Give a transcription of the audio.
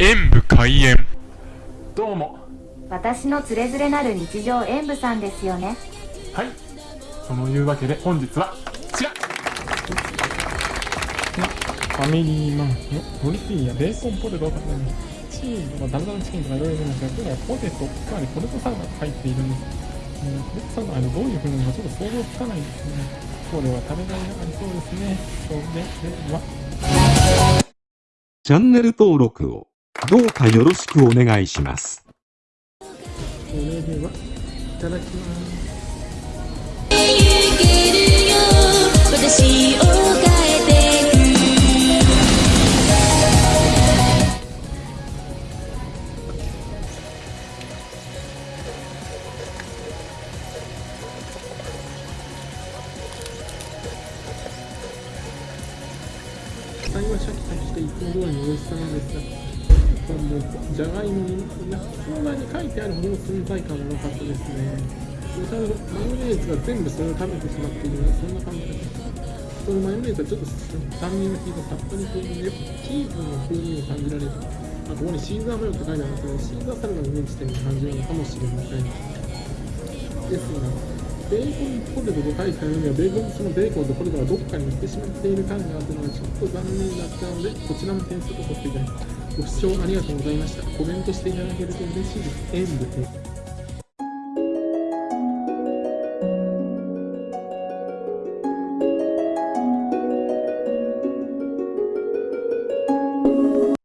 演武開演。どうも。私のつれづれなる日常演舞さんですよね。はい。そのいうわけで本日はこちら。ファミリーマンのトルティーヤベーコンポテトを食べますチーズとかダルダルチキンとかいろいろいるんですが今日はポテトつまりポテトサラダが入っているんです、うん、ポテトサラダの間どういう風なのかちょっと想像つかない。ですねこれは食べがいがありそうですね。それではチャンネル登録をどうかよろしくお願いします。それではいただきます行けるよ私を変えてく最後はシャキシャキしていつも通りの美味しさなんですがもうじゃがいもに焼きそばに書いてあるもの存在感がなかったですね。おしゃれマヨネーズが全部それを食べてしまっているようなそんな感じでそのマヨネーズはちょっと酸味の効いたさっぱり系でチーズの風味を感じられる。あここにシーザーマヨって書いてあるんですけどシーザーサラダをイメージしてる感じなのかもしれませんですがベーコンポテトと書いてあるのにはベーコンそのベーコンとポテトがどっかに行ってしまっている感があったのがちょっと残念だったのでこちらも点数を取っていただきます。ご視聴ありがとうございました。コメントしていただけると嬉しいです。演武です。